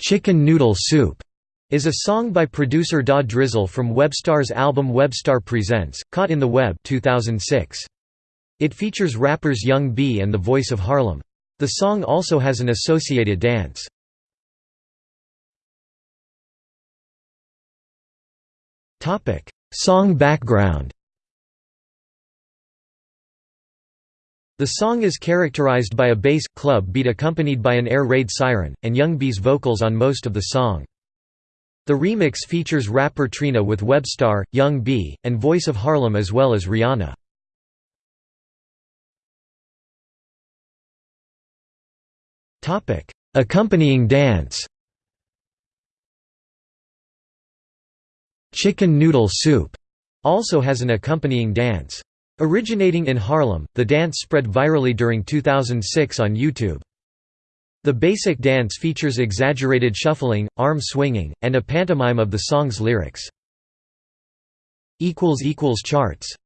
"'Chicken Noodle Soup' is a song by producer Da Drizzle from Webstar's album Webstar Presents, Caught in the Web 2006. It features rappers Young B and The Voice of Harlem. The song also has an associated dance. Song background The song is characterized by a bass, club beat accompanied by an air raid siren, and Young B's vocals on most of the song. The remix features rapper Trina with Webstar, Young B, and Voice of Harlem as well as Rihanna. Accompanying dance Chicken Noodle Soup also has an accompanying dance. Originating in Harlem, the dance spread virally during 2006 on YouTube. The basic dance features exaggerated shuffling, arm swinging, and a pantomime of the song's lyrics. Charts